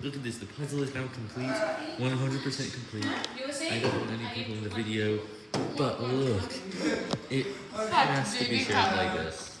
Look at this, the puzzle is now complete, 100% complete. I don't want any people in the video, but look, it has to be shared like this.